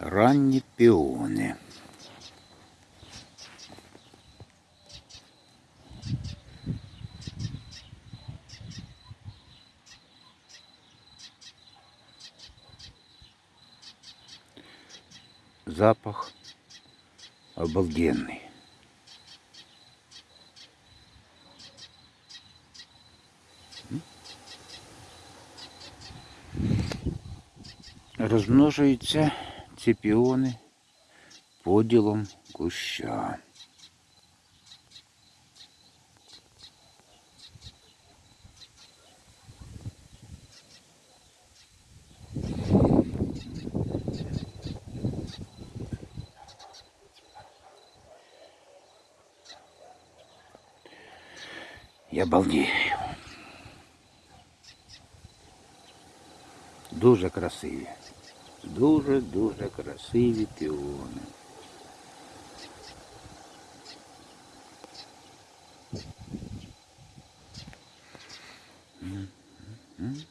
Ранні піони. Запах обалденный. Розмножуються ці піони поділом куща. Я балдею. Дуже красиві. Дуже-дуже красиві піони. М.